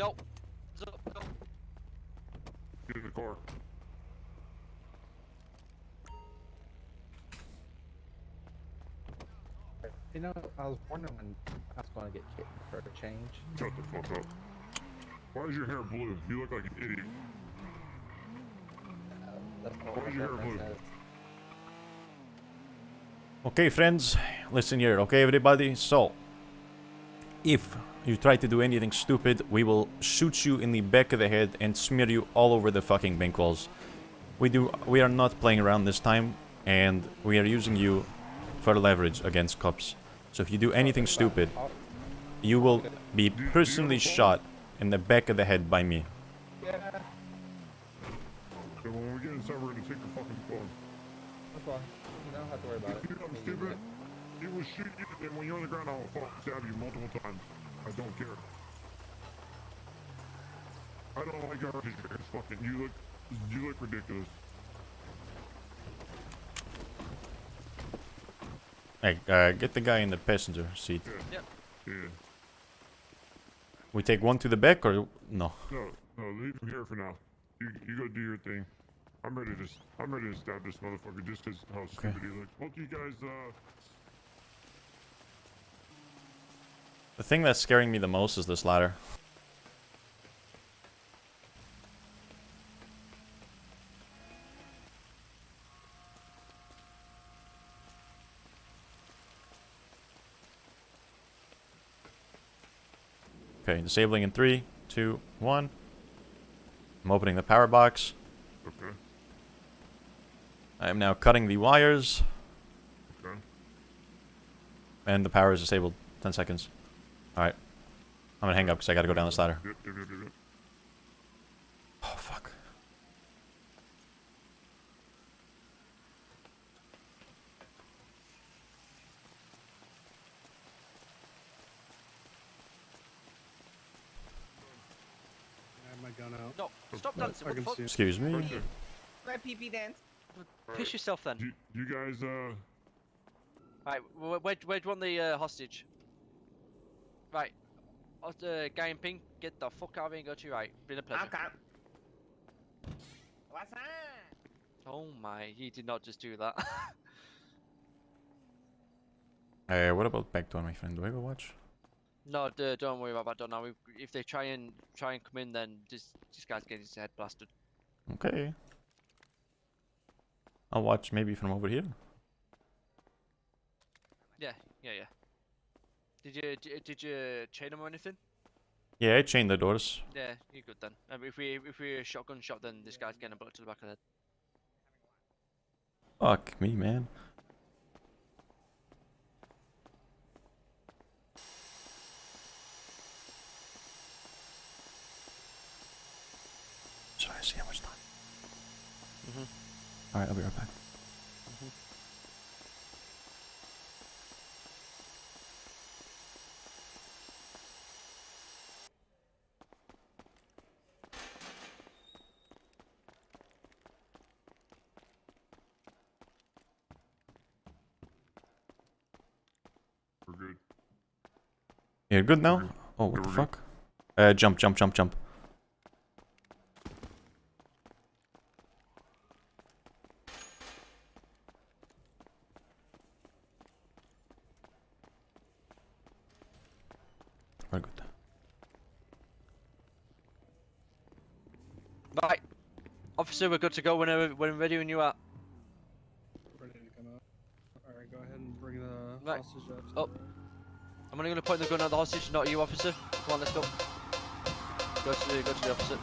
Yo. Zo, go. Get in the car. You know, I was wondering when I was going to get kicked for a change. Shut the fuck up. Why is your hair blue? You look like an idiot. Uh, Why is your hair blue? says. Okay, friends, listen here, okay, everybody? So, if you try to do anything stupid, we will shoot you in the back of the head and smear you all over the fucking bank walls. We do. We are not playing around this time, and we are using you for leverage against cops. So if you do anything stupid, you will be personally shot in the back of the head by me. yeah, So when we get inside, we're gonna take your fucking phone. that's fine. You don't have to worry about it. You know I'm stupid. It. He will shoot you, and when you're on the ground, I'll fucking stab you multiple times. I don't care. I don't like your hair. It's fucking. You look. You look ridiculous. Hey, uh, get the guy in the passenger seat. Yeah. Yeah. We take one to the back or no? No, no, leave him here for now. You, you go do your thing. I'm ready to, s- I'm ready to stab this motherfucker just 'cause how stupid he looks. Both you guys, uh, The thing that's scaring me the most is this ladder. Okay, disabling in three, two, one. I'm opening the power box. okay, I am now cutting the wires, okay. and the power is disabled. 10 seconds. Alright. I'm gonna hang up because I gotta go down this ladder. Oh, fuck. I my gun out. No, stop dancing. What the fuck? Excuse me. Right there. My PP dance. Piss yourself then. You, you guys, uh, Right, where, where, where do you want the uh, hostage? Right. Uh, the guy in pink, get the fuck out of here and go to your right. Been a pleasure. Okay. What's up? Oh my, he did not just do that. Uh, what about back door, my friend? Do I go watch? no, d- don't worry about that. Don't now. If they try and try and come in, then this this guy's getting his head blasted. Okay. I'll watch maybe from over here. Yeah, yeah, yeah. Did you did you chain them or anything? Yeah, I chained the doors. Yeah, you're good then. Um, if we if we shotgun shot, then this guy's getting a bullet to the back of the head. Fuck me, man. Sorry, I see how much time. Mhm. Alright, I'll be right back. we're good. You're good now? Oh, what the fuck? Uh, jump, jump, jump, jump. We're good. Right, officer, we're good to go whenever when we're ready when you are. Ready to come out. Alright, go ahead and bring the Right. hostage up. to Oh. the- I'm gonna point the gun at the hostage, not you, officer. Come on, let's go. Go to the go to the officer. Do.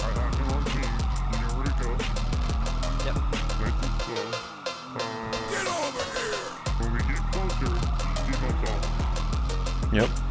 I have him on team. You know where to go. Yep.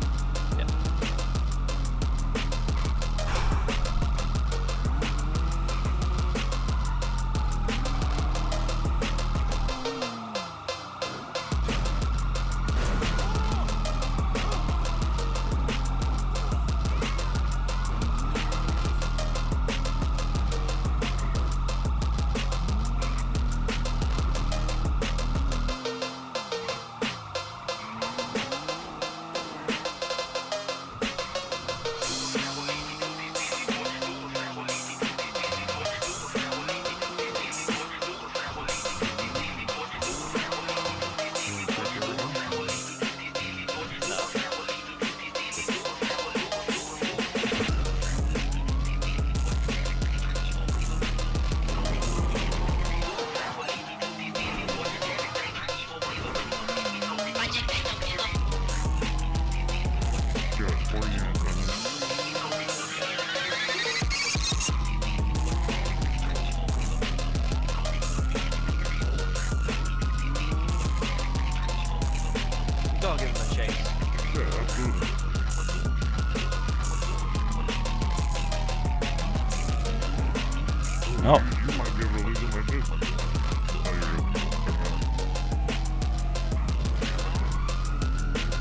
Good.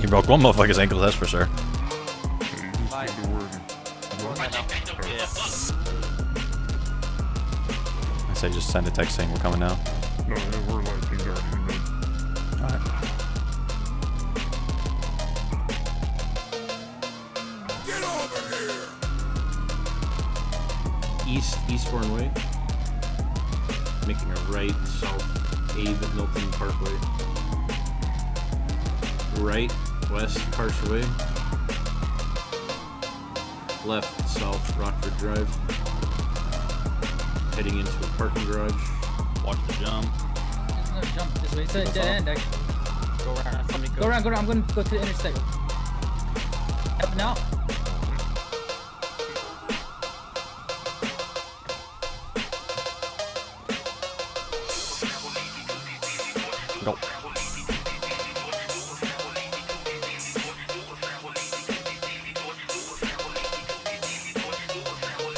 he broke one motherfucker's ankle, that's for sure. You. I say just send a text saying we're coming now. East Eastbourne Way, making a right south Abe Milton Parkway, right west Parkway, left south Rockford Drive, heading into a parking garage. Watch the jump. There's no jump this way. It's a dead end. Actually. Go around. Somebody Go around, go around. I'm gonna go to the intersect. Up now. Go.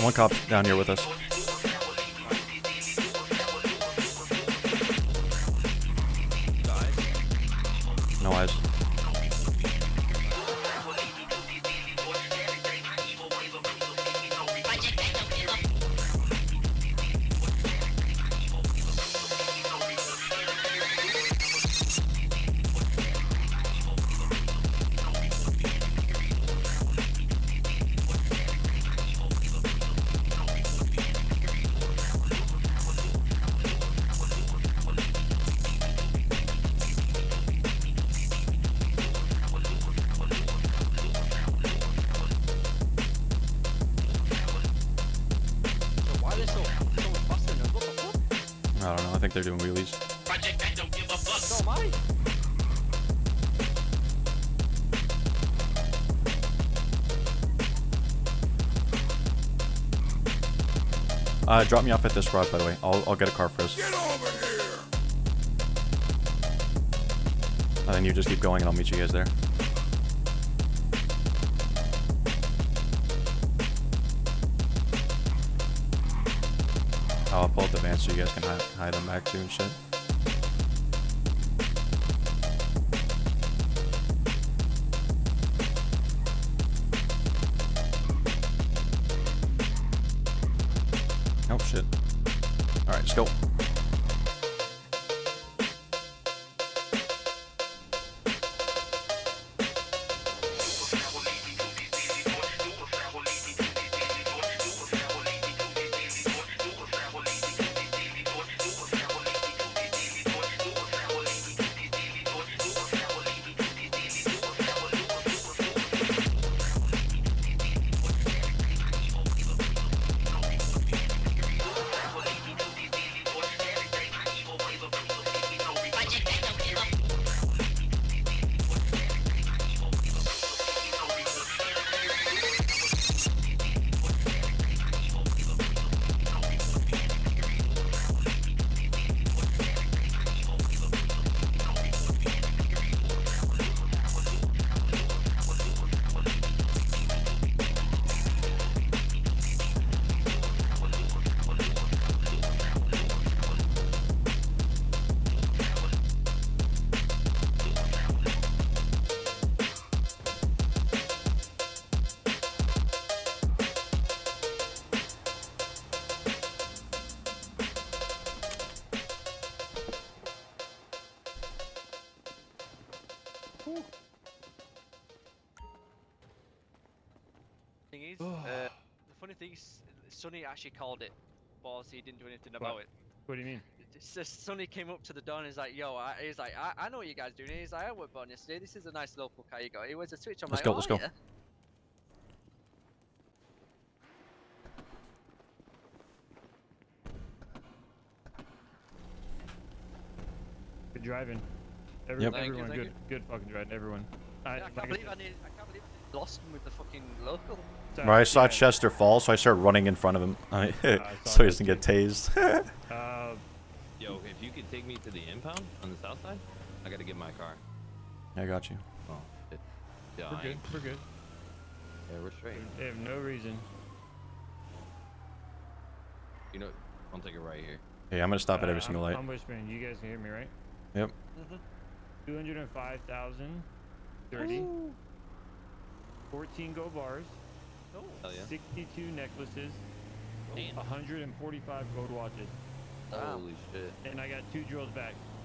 One cop down here with us. Fuck? I don't. I think they're doing wheelies. So am I. Uh, drop me off at this garage, by the way. I'll, I'll get a car first. Get over here! And then you just keep going and I'll meet you guys there. I'll pull up the van so you guys can hide, hide them back too and shit. Oh shit. Alright, let's go. Funny thing is, Sonny actually called it, but he didn't do anything about it. What do you mean? So Sonny came up to the door and he's like, "Yo," I, he's like, I, "I know what you guys doing." He's like, "I worked on yesterday. This is a nice local car you got. It was a switch." I'm Let's like, go, "Oh, let's go." yeah." Good driving. Every, Yep. Thank you, everyone, thank good, good fucking driving. Everyone. I, Yeah, I like can't I believe I, said, need, I can't believe I lost him with the fucking local. Right, I saw yeah, Chester fall, so I started running in front of him I- I so he doesn't get tased. Uh, Yo, if you could take me to the impound on the south side, I gotta get my car. I got you. Oh, it, yeah, we're good. We're good. Yeah, we're straight. They have no reason. You know, I'll take it right here. Hey, I'm gonna stop at Uh, every single I'm, light. I'm whispering. You guys can hear me, right? Yep. Mhm. 205,000. 30. 14 gold bars. Hell yeah. 62 necklaces. Damn. 145 gold watches. Damn. Holy shit. And I got two drills back.